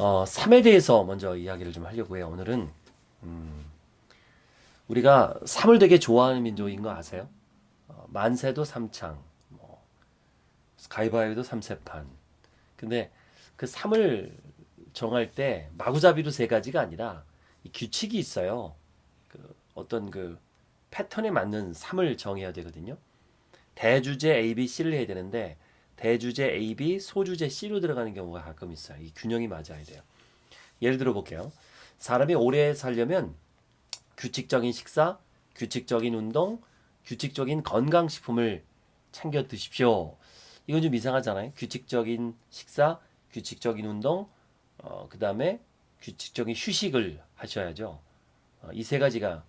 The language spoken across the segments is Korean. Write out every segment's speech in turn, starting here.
어, 3에 대해서 먼저 이야기를 좀 하려고 해요. 오늘은 음, 우리가 3을 되게 좋아하는 민족인 거 아세요? 어, 만세도 삼창, 뭐, 가위바위보도 삼세판. 근데 그 3을 정할 때 마구잡이로 세 가지가 아니라 이 규칙이 있어요. 그 어떤 그 패턴에 맞는 3을 정해야 되거든요. 대주제 A, B, C를 해야 되는데 대주제 A, B, 소주제 C로 들어가는 경우가 가끔 있어요. 이 균형이 맞아야 돼요. 예를 들어 볼게요. 사람이 오래 살려면 규칙적인 식사, 규칙적인 운동, 규칙적인 건강식품을 챙겨 드십시오. 이건 좀 이상하잖아요. 규칙적인 식사, 규칙적인 운동, 어, 그 다음에 규칙적인 휴식을 하셔야죠. 어, 이세 가지가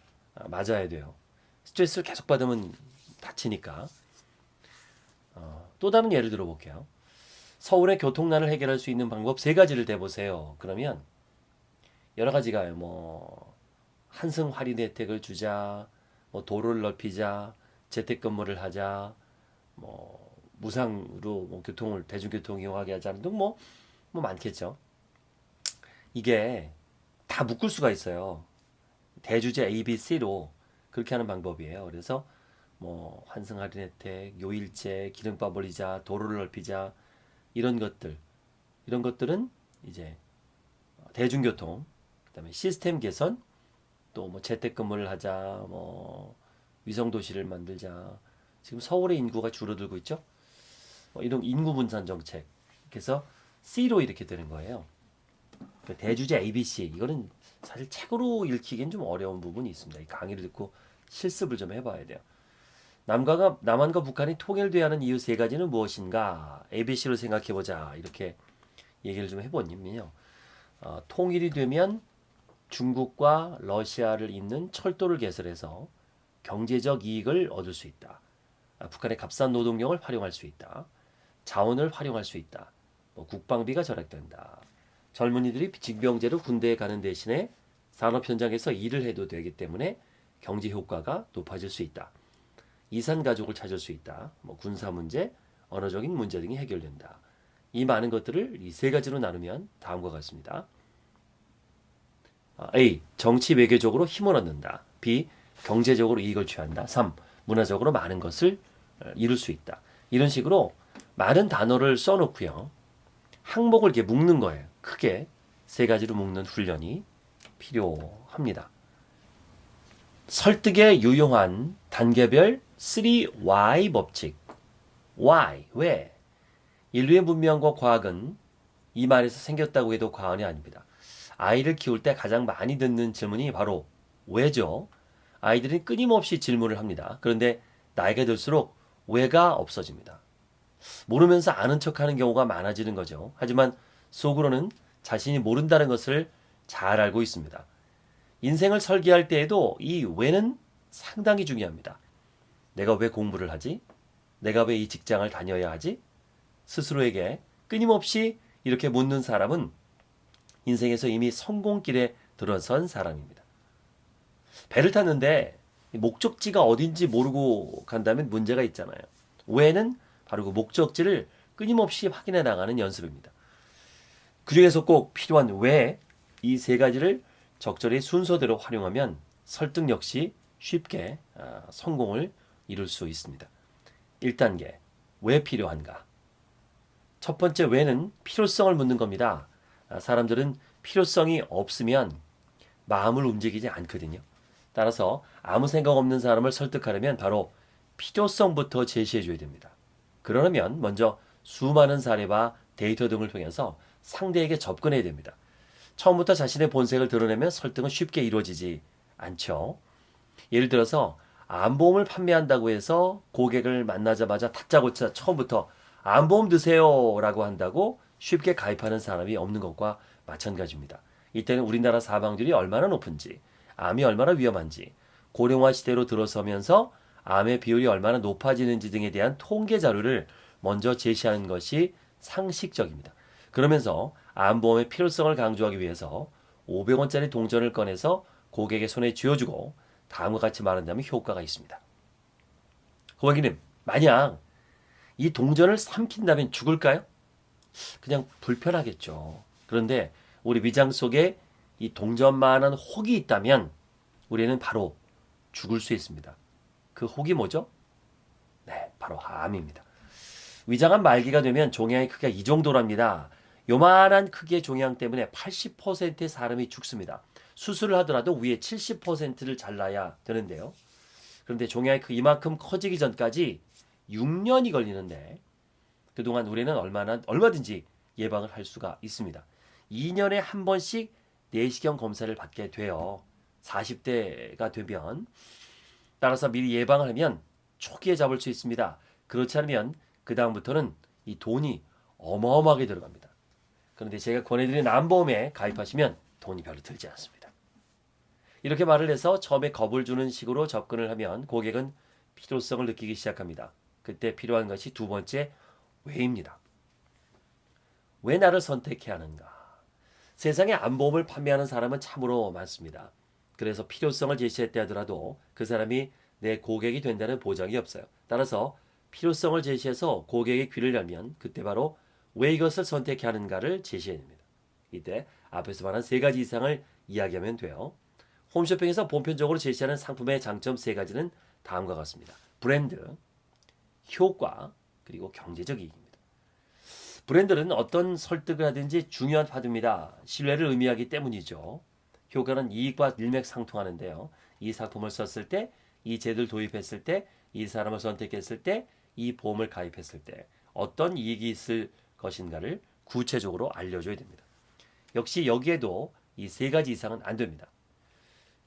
맞아야 돼요. 스트레스를 계속 받으면 다치니까. 어, 또 다른 예를 들어 볼게요. 서울의 교통난을 해결할 수 있는 방법 세 가지를 대보세요. 그러면 여러 가지가 뭐 한승 할인 혜택을 주자, 뭐 도로를 넓히자, 재택근무를 하자, 뭐 무상으로 뭐 교통을 대중교통 이용하게 하자 등 뭐, 뭐 많겠죠. 이게 다 묶을 수가 있어요. 대주제 A, B, C로 그렇게 하는 방법이에요. 그래서 뭐 환승 할인 혜택, 요일제, 기름밥 올리자, 도로를 넓히자 이런 것들 이런 것들은 이제 대중교통 그다음에 시스템 개선 또 뭐 재택근무를 하자 뭐 위성 도시를 만들자 지금 서울의 인구가 줄어들고 있죠. 뭐 이런 인구 분산 정책 그래서 C로 이렇게 되는 거예요. 그 대주제 ABC 이거는 사실 책으로 읽히기엔 좀 어려운 부분이 있습니다. 이 강의를 듣고 실습을 좀 해봐야 돼요. 남과 남한과 북한이 통일돼야 하는 이유 세 가지는 무엇인가? ABC로 생각해보자. 이렇게 얘기를 좀 해보면요. 어, 통일이 되면 중국과 러시아를 잇는 철도를 개설해서 경제적 이익을 얻을 수 있다. 아, 북한의 값싼 노동력을 활용할 수 있다. 자원을 활용할 수 있다. 뭐 국방비가 절약된다. 젊은이들이 징병제로 군대에 가는 대신에 산업 현장에서 일을 해도 되기 때문에 경제 효과가 높아질 수 있다. 이산 가족을 찾을 수 있다. 뭐 군사 문제, 언어적인 문제 등이 해결된다. 이 많은 것들을 이 세 가지로 나누면 다음과 같습니다. 아, A. 정치 외교적으로 힘을 얻는다. B. 경제적으로 이익을 취한다. 3. 문화적으로 많은 것을 어, 이룰 수 있다. 이런 식으로 많은 단어를 써놓고요. 항목을 이렇게 묶는 거예요. 크게 세 가지로 묶는 훈련이 필요합니다. 설득에 유용한 단계별 3Y 법칙. Why? 왜? 인류의 문명과 과학은 이 말에서 생겼다고 해도 과언이 아닙니다. 아이를 키울 때 가장 많이 듣는 질문이 바로 왜죠? 아이들은 끊임없이 질문을 합니다. 그런데 나이가 들수록 왜가 없어집니다. 모르면서 아는 척하는 경우가 많아지는 거죠. 하지만 속으로는 자신이 모른다는 것을 잘 알고 있습니다. 인생을 설계할 때에도 이 왜는 상당히 중요합니다. 내가 왜 공부를 하지? 내가 왜 이 직장을 다녀야 하지? 스스로에게 끊임없이 이렇게 묻는 사람은 인생에서 이미 성공길에 들어선 사람입니다. 배를 탔는데 목적지가 어딘지 모르고 간다면 문제가 있잖아요. 왜는 바로 그 목적지를 끊임없이 확인해 나가는 연습입니다. 그 중에서 꼭 필요한 왜 이 세 가지를 적절히 순서대로 활용하면 설득 역시 쉽게 아, 성공을 이룰 수 있습니다. 1단계 왜 필요한가? 첫 번째 왜는 필요성을 묻는 겁니다. 아, 사람들은 필요성이 없으면 마음을 움직이지 않거든요. 따라서 아무 생각 없는 사람을 설득하려면 바로 필요성부터 제시해 줘야 됩니다. 그러려면 먼저 수많은 사례와 데이터 등을 통해서 상대에게 접근해야 됩니다. 처음부터 자신의 본색을 드러내면 설득은 쉽게 이루어지지 않죠. 예를 들어서 암보험을 판매한다고 해서 고객을 만나자마자 다짜고짜 처음부터 암보험 드세요 라고 한다고 쉽게 가입하는 사람이 없는 것과 마찬가지입니다. 이때는 우리나라 사망률이 얼마나 높은지, 암이 얼마나 위험한지, 고령화 시대로 들어서면서 암의 비율이 얼마나 높아지는지 등에 대한 통계 자료를 먼저 제시하는 것이 상식적입니다. 그러면서 암보험의 필요성을 강조하기 위해서 500원짜리 동전을 꺼내서 고객의 손에 쥐어주고 다음과 같이 말한다면 효과가 있습니다. 고객님, 만약 이 동전을 삼킨다면 죽을까요? 그냥 불편하겠죠. 그런데 우리 위장 속에 이 동전만한 혹이 있다면 우리는 바로 죽을 수 있습니다. 그 혹이 뭐죠? 네, 바로 암입니다. 위장암 말기가 되면 종양의 크기가 이 정도랍니다. 요만한 크기의 종양 때문에 80%의 사람이 죽습니다. 수술을 하더라도 위에 70%를 잘라야 되는데요. 그런데 종양이 그 이만큼 커지기 전까지 6년이 걸리는데 그동안 우리는 얼마나 얼마든지 예방을 할 수가 있습니다. 2년에 한 번씩 내시경 검사를 받게 돼요. 40대가 되면 따라서 미리 예방을 하면 초기에 잡을 수 있습니다. 그렇지 않으면 그 다음부터는 이 돈이 어마어마하게 들어갑니다. 그런데 제가 권해드린 암보험에 가입하시면 돈이 별로 들지 않습니다. 이렇게 말을 해서 처음에 겁을 주는 식으로 접근을 하면 고객은 필요성을 느끼기 시작합니다. 그때 필요한 것이 두 번째 왜입니다. 왜 나를 선택해야 하는가? 세상에 암보험을 판매하는 사람은 참으로 많습니다. 그래서 필요성을 제시했다 하더라도 그 사람이 내 고객이 된다는 보장이 없어요. 따라서 필요성을 제시해서 고객의 귀를 열면 그때 바로 왜 이것을 선택해야 하는가를 제시해야 됩니다. 이때 앞에서 말한 세 가지 이상을 이야기하면 돼요. 홈쇼핑에서 보편적으로 제시하는 상품의 장점 세 가지는 다음과 같습니다. 브랜드, 효과, 그리고 경제적 이익입니다. 브랜드는 어떤 설득을 하든지 중요한 파트입니다. 신뢰를 의미하기 때문이죠. 효과는 이익과 일맥상통하는데요. 이 상품을 썼을 때, 이 제도를 도입했을 때, 이 사람을 선택했을 때, 이 보험을 가입했을 때 어떤 이익이 있을 것인가를 구체적으로 알려줘야 됩니다. 역시 여기에도 이 세 가지 이상은 안 됩니다.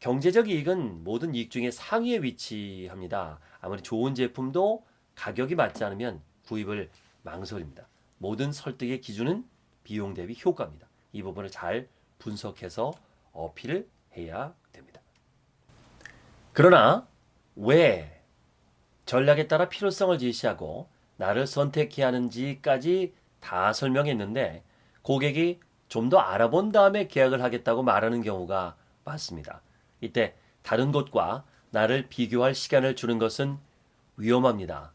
경제적 이익은 모든 이익 중에 상위에 위치합니다. 아무리 좋은 제품도 가격이 맞지 않으면 구입을 망설입니다. 모든 설득의 기준은 비용 대비 효과입니다. 이 부분을 잘 분석해서 어필을 해야 됩니다. 그러나 왜 전략에 따라 필요성을 제시하고 나를 선택해야 하는지까지 다 설명했는데 고객이 좀 더 알아본 다음에 계약을 하겠다고 말하는 경우가 많습니다. 이때 다른 곳과 나를 비교할 시간을 주는 것은 위험합니다.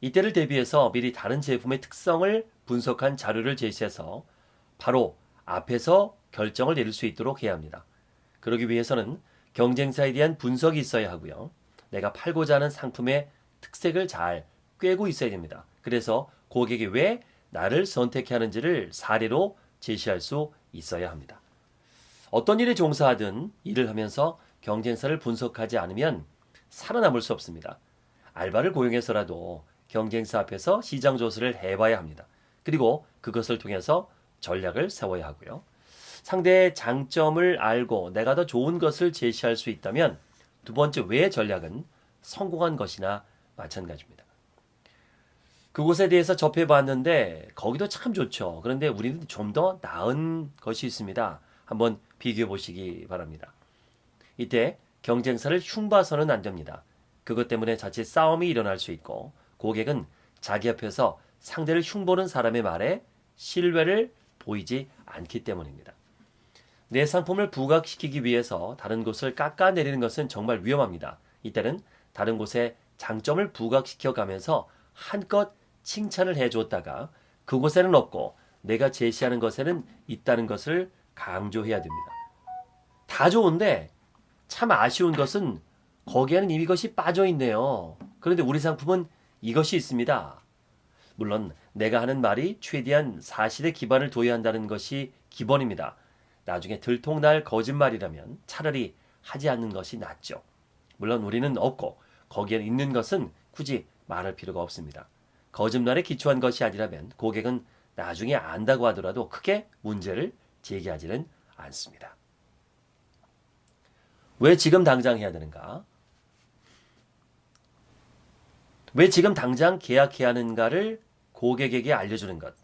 이때를 대비해서 미리 다른 제품의 특성을 분석한 자료를 제시해서 바로 앞에서 결정을 내릴 수 있도록 해야 합니다. 그러기 위해서는 경쟁사에 대한 분석이 있어야 하고요. 내가 팔고자 하는 상품의 특색을 잘 꿰고 있어야 됩니다. 그래서 고객이 왜 나를 선택해 하는지를 사례로 제시할 수 있어야 합니다. 어떤 일에 종사하든 일을 하면서 경쟁사를 분석하지 않으면 살아남을 수 없습니다. 알바를 고용해서라도 경쟁사 앞에서 시장 조사를 해봐야 합니다. 그리고 그것을 통해서 전략을 세워야 하고요. 상대의 장점을 알고 내가 더 좋은 것을 제시할 수 있다면 두 번째 왜 전략은 성공한 것이나 마찬가지입니다. 그곳에 대해서 접해봤는데 거기도 참 좋죠. 그런데 우리는 좀 더 나은 것이 있습니다. 한번 비교해 보시기 바랍니다. 이때 경쟁사를 흉봐서는 안 됩니다. 그것 때문에 자칫 싸움이 일어날 수 있고 고객은 자기 앞에서 상대를 흉보는 사람의 말에 신뢰를 보이지 않기 때문입니다. 내 상품을 부각시키기 위해서 다른 곳을 깎아내리는 것은 정말 위험합니다. 이때는 다른 곳에 장점을 부각시켜 가면서 한껏 칭찬을 해줬다가 그곳에는 없고 내가 제시하는 것에는 있다는 것을 강조해야 됩니다. 다 좋은데 참 아쉬운 것은 거기에는 이미 것이 빠져 있네요. 그런데 우리 상품은 이것이 있습니다. 물론 내가 하는 말이 최대한 사실에 기반을 둬야 한다는 것이 기본입니다. 나중에 들통날 거짓말이라면 차라리 하지 않는 것이 낫죠. 물론 우리는 없고 거기에 있는 것은 굳이 말할 필요가 없습니다. 거짓말에 기초한 것이 아니라면 고객은 나중에 안다고 하더라도 크게 문제를 제기하지는 않습니다. 왜 지금 당장 해야 되는가? 왜 지금 당장 계약해야 하는가를 고객에게 알려주는 것.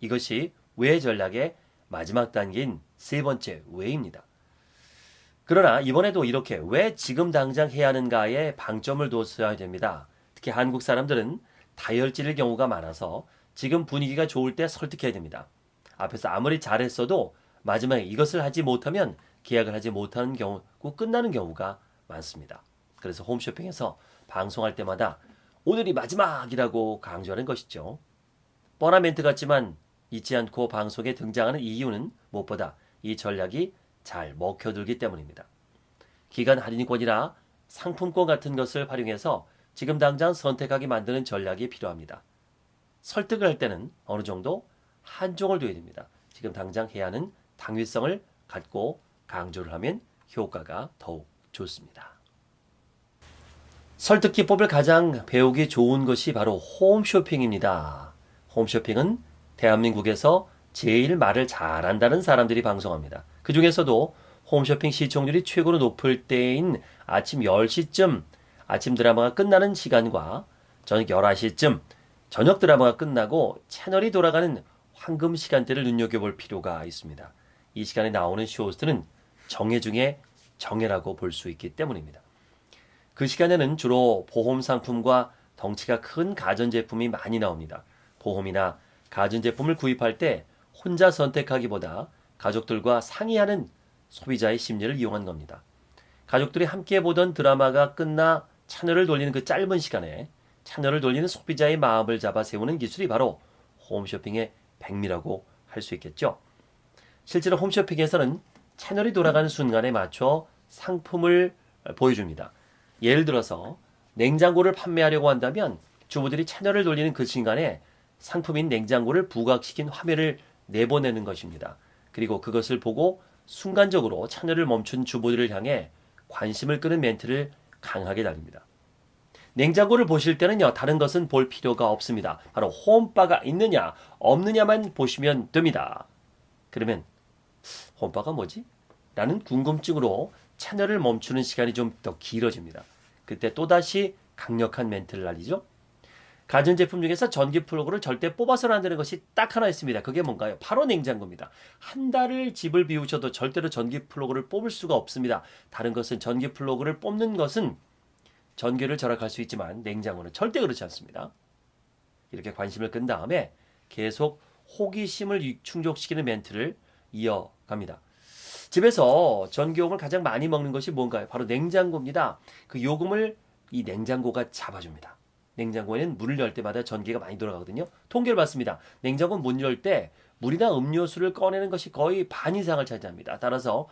이것이 왜 전략의 마지막 단계인 세 번째 왜입니다. 그러나 이번에도 이렇게 왜 지금 당장 해야 하는가에 방점을 뒀어야 됩니다. 특히 한국 사람들은 다혈질의 경우가 많아서 지금 분위기가 좋을 때 설득해야 됩니다. 앞에서 아무리 잘했어도 마지막에 이것을 하지 못하면 계약을 하지 못하는 경우, 꼭 끝나는 경우가 많습니다. 그래서 홈쇼핑에서 방송할 때마다 오늘이 마지막이라고 강조하는 것이죠. 뻔한 멘트 같지만 잊지 않고 방송에 등장하는 이유는 무엇보다 이 전략이 잘 먹혀들기 때문입니다. 기간 할인권이나 상품권 같은 것을 활용해서 지금 당장 선택하게 만드는 전략이 필요합니다. 설득을 할 때는 어느 정도 한종을 둬야 됩니다. 지금 당장 해야 하는 당위성을 갖고 강조를 하면 효과가 더욱 좋습니다. 설득 기법을 가장 배우기 좋은 것이 바로 홈쇼핑입니다. 홈쇼핑은 대한민국에서 제일 말을 잘한다는 사람들이 방송합니다. 그 중에서도 홈쇼핑 시청률이 최고로 높을 때인 아침 10시쯤 아침 드라마가 끝나는 시간과 저녁 11시쯤 저녁 드라마가 끝나고 채널이 돌아가는 황금 시간대를 눈여겨볼 필요가 있습니다. 이 시간에 나오는 쇼호스트는 정예 중에 정예라고 볼 수 있기 때문입니다. 그 시간에는 주로 보험 상품과 덩치가 큰 가전제품이 많이 나옵니다. 보험이나 가전제품을 구입할 때 혼자 선택하기보다 가족들과 상의하는 소비자의 심리를 이용한 겁니다. 가족들이 함께 보던 드라마가 끝나 채널을 돌리는 그 짧은 시간에 채널을 돌리는 소비자의 마음을 잡아 세우는 기술이 바로 홈쇼핑의 백미라고 할 수 있겠죠. 실제로 홈쇼핑에서는 채널이 돌아가는 순간에 맞춰 상품을 보여줍니다. 예를 들어서 냉장고를 판매하려고 한다면 주부들이 채널을 돌리는 그 순간에 상품인 냉장고를 부각시킨 화면을 내보내는 것입니다. 그리고 그것을 보고 순간적으로 채널을 멈춘 주부들을 향해 관심을 끄는 멘트를 강하게 달립니다. 냉장고를 보실 때는요, 다른 것은 볼 필요가 없습니다. 바로 홈바가 있느냐, 없느냐만 보시면 됩니다. 그러면, 홈바가 뭐지? 라는 궁금증으로 채널을 멈추는 시간이 좀 더 길어집니다. 그때 또다시 강력한 멘트를 날리죠. 가전제품 중에서 전기 플러그를 절대 뽑아서는 안 되는 것이 딱 하나 있습니다. 그게 뭔가요? 바로 냉장고입니다. 한 달을 집을 비우셔도 절대로 전기 플러그를 뽑을 수가 없습니다. 다른 것은 전기 플러그를 뽑는 것은 전기를 절약할 수 있지만 냉장고는 절대 그렇지 않습니다. 이렇게 관심을 끈 다음에 계속 호기심을 충족시키는 멘트를 이어 갑니다. 집에서 전기요금을 가장 많이 먹는 것이 뭔가요? 바로 냉장고입니다. 그 요금을 이 냉장고가 잡아줍니다. 냉장고에는 문을 열 때마다 전기가 많이 돌아가거든요. 통계를 봤습니다. 냉장고 문 열 때 물이나 음료수를 꺼내는 것이 거의 반 이상을 차지합니다. 따라서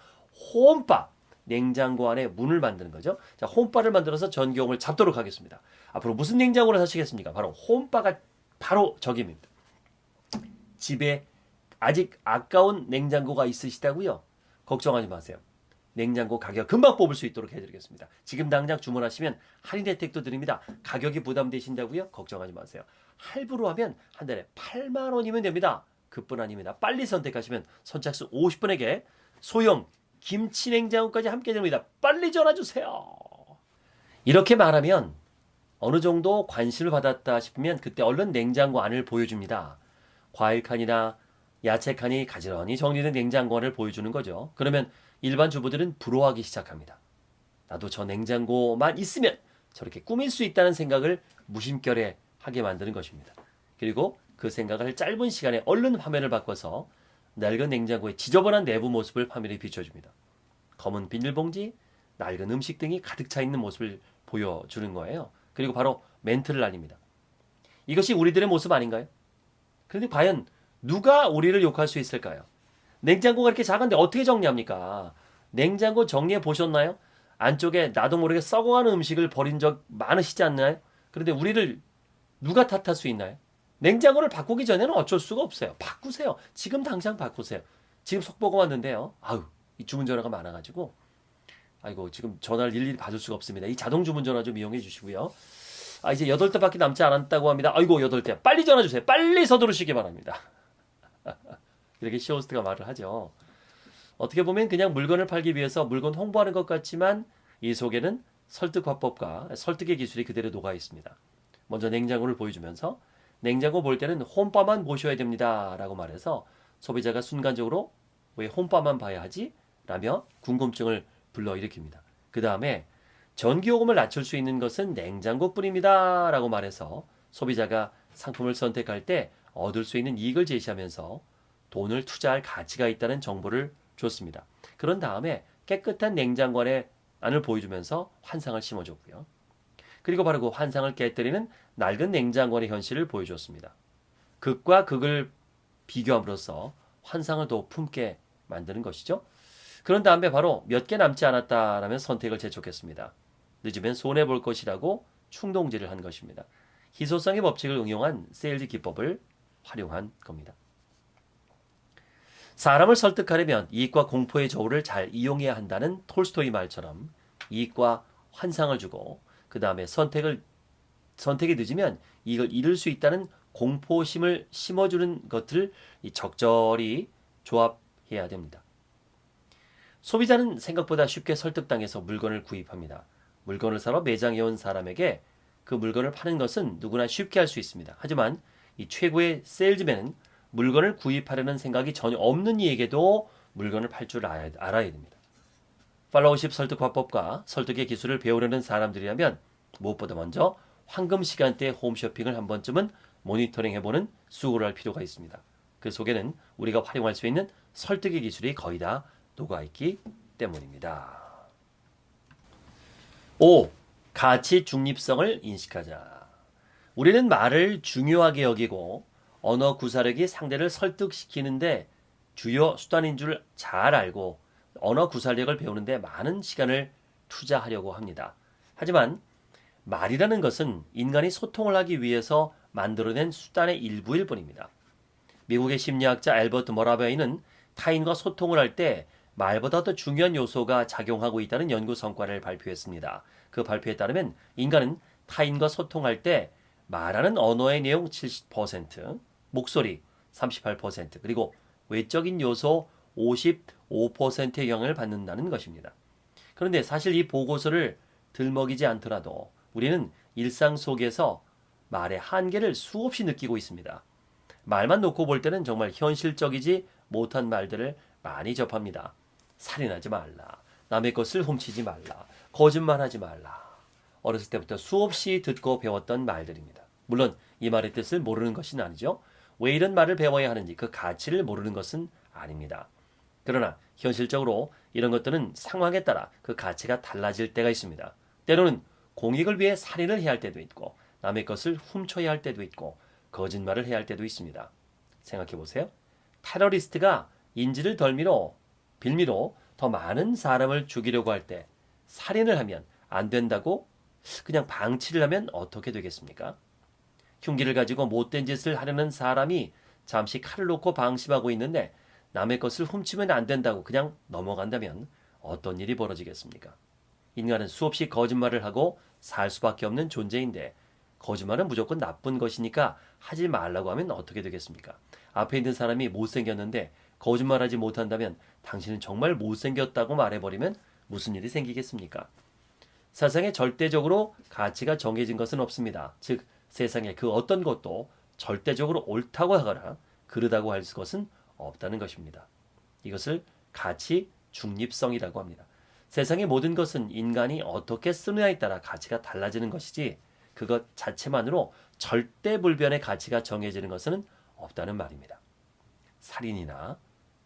홈바 냉장고 안에 문을 만드는 거죠. 자, 홈바를 만들어서 전기용을 잡도록 하겠습니다. 앞으로 무슨 냉장고를 사시겠습니까? 바로 홈바가 바로 적임입니다. 집에 아직 아까운 냉장고가 있으시다고요? 걱정하지 마세요. 냉장고 가격 금방 뽑을 수 있도록 해드리겠습니다. 지금 당장 주문하시면 할인 혜택도 드립니다. 가격이 부담되신다고요? 걱정하지 마세요. 할부로 하면 한 달에 8만 원이면 됩니다. 그뿐 아닙니다. 빨리 선택하시면 선착순 50분에게 소형 김치 냉장고까지 함께 됩니다. 빨리 전화 주세요. 이렇게 말하면 어느 정도 관심을 받았다 싶으면 그때 얼른 냉장고 안을 보여줍니다. 과일 칸이나 야채 칸이 가지런히 정리된 냉장고 안을 보여주는 거죠. 그러면 일반 주부들은 부러워하기 시작합니다. 나도 저 냉장고만 있으면 저렇게 꾸밀 수 있다는 생각을 무심결에 하게 만드는 것입니다. 그리고 그 생각을 짧은 시간에 얼른 화면을 바꿔서 낡은 냉장고의 지저분한 내부 모습을 화면에 비춰줍니다. 검은 비닐봉지, 낡은 음식 등이 가득 차 있는 모습을 보여주는 거예요. 그리고 바로 멘트를 날립니다. 이것이 우리들의 모습 아닌가요? 그런데 과연 누가 우리를 욕할 수 있을까요? 냉장고가 이렇게 작은데 어떻게 정리합니까? 냉장고 정리해 보셨나요? 안쪽에 나도 모르게 썩어가는 음식을 버린 적 많으시지 않나요? 그런데 우리를 누가 탓할 수 있나요? 냉장고를 바꾸기 전에는 어쩔 수가 없어요. 바꾸세요. 지금 당장 바꾸세요. 지금 속보가 왔는데요. 아유, 이 주문 전화가 많아가지고 아이고 지금 전화를 일일이 받을 수가 없습니다. 이 자동 주문 전화 좀 이용해 주시고요. 아 이제 여덟 대밖에 남지 않았다고 합니다. 아이고 여덟 대 빨리 전화 주세요. 빨리 서두르시기 바랍니다. 이렇게 시호스트가 말을 하죠. 어떻게 보면 그냥 물건을 팔기 위해서 물건 홍보하는 것 같지만 이 속에는 설득 화법과 설득의 기술이 그대로 녹아 있습니다. 먼저 냉장고를 보여주면서 냉장고 볼 때는 홈바만 보셔야 됩니다. 라고 말해서 소비자가 순간적으로 왜 홈바만 봐야 하지? 라며 궁금증을 불러일으킵니다. 그 다음에 전기요금을 낮출 수 있는 것은 냉장고뿐입니다. 라고 말해서 소비자가 상품을 선택할 때 얻을 수 있는 이익을 제시하면서 돈을 투자할 가치가 있다는 정보를 줬습니다. 그런 다음에 깨끗한 냉장고 안에 안을 보여주면서 환상을 심어줬고요. 그리고 바로 그 환상을 깨뜨리는 낡은 냉장고의 현실을 보여줬습니다. 극과 극을 비교함으로써 환상을 더 품게 만드는 것이죠. 그런 다음에 바로 몇 개 남지 않았다라면 선택을 재촉했습니다. 늦으면 손해 볼 것이라고 충동질을 한 것입니다. 희소성의 법칙을 응용한 세일즈 기법을 활용한 겁니다. 사람을 설득하려면 이익과 공포의 저울을 잘 이용해야 한다는 톨스토이 말처럼 이익과 환상을 주고 그 다음에 선택을 선택이 늦으면 이걸 잃을 수 있다는 공포심을 심어주는 것을 적절히 조합해야 됩니다. 소비자는 생각보다 쉽게 설득당해서 물건을 구입합니다. 물건을 사러 매장에 온 사람에게 그 물건을 파는 것은 누구나 쉽게 할 수 있습니다. 하지만 이 최고의 세일즈맨은 물건을 구입하려는 생각이 전혀 없는 이에게도 물건을 팔 줄 알아야, 알아야 됩니다. 팔로우십 설득 화법과 설득의 기술을 배우려는 사람들이라면 무엇보다 먼저 황금 시간대 홈쇼핑을 한 번쯤은 모니터링 해보는 수고를 할 필요가 있습니다. 그 속에는 우리가 활용할 수 있는 설득의 기술이 거의 다 녹아있기 때문입니다. 5. 가치 중립성을 인식하자. 우리는 말을 중요하게 여기고 언어 구사력이 상대를 설득시키는데 주요 수단인 줄 잘 알고 언어 구사력을 배우는데 많은 시간을 투자하려고 합니다. 하지만 말이라는 것은 인간이 소통을 하기 위해서 만들어낸 수단의 일부일 뿐입니다. 미국의 심리학자 앨버트 머라베이는 타인과 소통을 할 때 말보다 더 중요한 요소가 작용하고 있다는 연구 성과를 발표했습니다. 그 발표에 따르면 인간은 타인과 소통할 때 말하는 언어의 내용 70%, 목소리 38%, 그리고 외적인 요소 55%의 영향을 받는다는 것입니다. 그런데 사실 이 보고서를 들먹이지 않더라도 우리는 일상 속에서 말의 한계를 수없이 느끼고 있습니다. 말만 놓고 볼 때는 정말 현실적이지 못한 말들을 많이 접합니다. 살인하지 말라. 남의 것을 훔치지 말라. 거짓말하지 말라. 어렸을 때부터 수없이 듣고 배웠던 말들입니다. 물론 이 말의 뜻을 모르는 것은 아니죠. 왜 이런 말을 배워야 하는지 그 가치를 모르는 것은 아닙니다. 그러나 현실적으로 이런 것들은 상황에 따라 그 가치가 달라질 때가 있습니다. 때로는 공익을 위해 살인을 해야 할 때도 있고 남의 것을 훔쳐야 할 때도 있고 거짓말을 해야 할 때도 있습니다. 생각해 보세요. 테러리스트가 인지를 덜미로 빌미로 더 많은 사람을 죽이려고 할 때 살인을 하면 안 된다고 그냥 방치를 하면 어떻게 되겠습니까? 흉기를 가지고 못된 짓을 하려는 사람이 잠시 칼을 놓고 방심하고 있는데 남의 것을 훔치면 안 된다고 그냥 넘어간다면 어떤 일이 벌어지겠습니까? 인간은 수없이 거짓말을 하고 살 수밖에 없는 존재인데 거짓말은 무조건 나쁜 것이니까 하지 말라고 하면 어떻게 되겠습니까? 앞에 있는 사람이 못생겼는데 거짓말하지 못한다면 당신은 정말 못생겼다고 말해버리면 무슨 일이 생기겠습니까? 세상에 절대적으로 가치가 정해진 것은 없습니다. 즉 세상에 그 어떤 것도 절대적으로 옳다고 하거나 그르다고 할 것은 없다는 것입니다. 이것을 가치 중립성이라고 합니다. 세상의 모든 것은 인간이 어떻게 쓰느냐에 따라 가치가 달라지는 것이지 그것 자체만으로 절대불변의 가치가 정해지는 것은 없다는 말입니다. 살인이나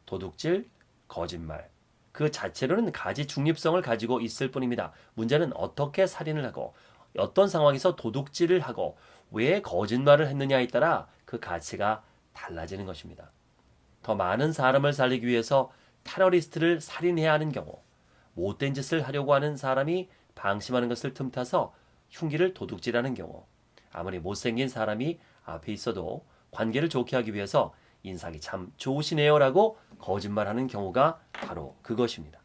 도둑질, 거짓말 그 자체로는 가지 중립성을 가지고 있을 뿐입니다. 문제는 어떻게 살인을 하고 어떤 상황에서 도둑질을 하고 왜 거짓말을 했느냐에 따라 그 가치가 달라지는 것입니다. 더 많은 사람을 살리기 위해서 테러리스트를 살인해야 하는 경우 못된 짓을 하려고 하는 사람이 방심하는 것을 틈타서 흉기를 도둑질하는 경우 아무리 못생긴 사람이 앞에 있어도 관계를 좋게 하기 위해서 인상이 참 좋으시네요 라고 거짓말하는 경우가 바로 그것입니다.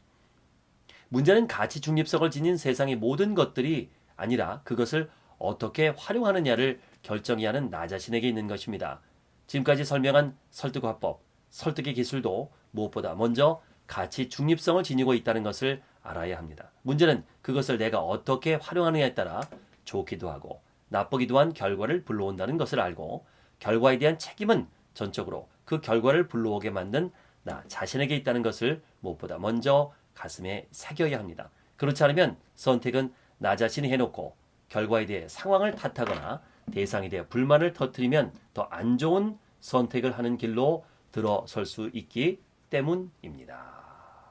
문제는 가치 중립성을 지닌 세상의 모든 것들이 아니라 그것을 어떻게 활용하느냐를 결정해야 하는 나 자신에게 있는 것입니다. 지금까지 설명한 설득화법, 설득의 기술도 무엇보다 먼저 가치 중립성을 지니고 있다는 것을 알아야 합니다. 문제는 그것을 내가 어떻게 활용하느냐에 따라 좋기도 하고 나쁘기도 한 결과를 불러온다는 것을 알고 결과에 대한 책임은 전적으로 그 결과를 불러오게 만든 나 자신에게 있다는 것을 무엇보다 먼저 가슴에 새겨야 합니다. 그렇지 않으면 선택은 나 자신이 해놓고 결과에 대해 상황을 탓하거나 대상에 대해 불만을 터뜨리면 더 안 좋은 선택을 하는 길로 들어설 수 있기 때문입니다.